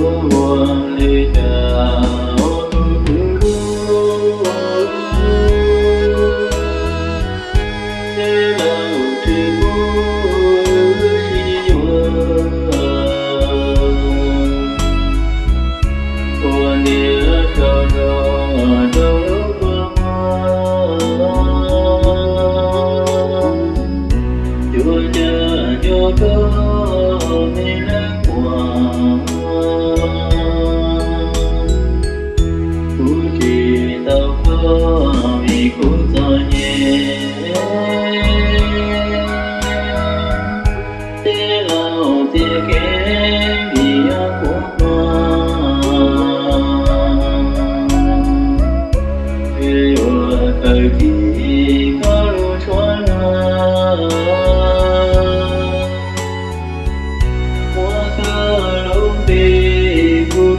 วงในดา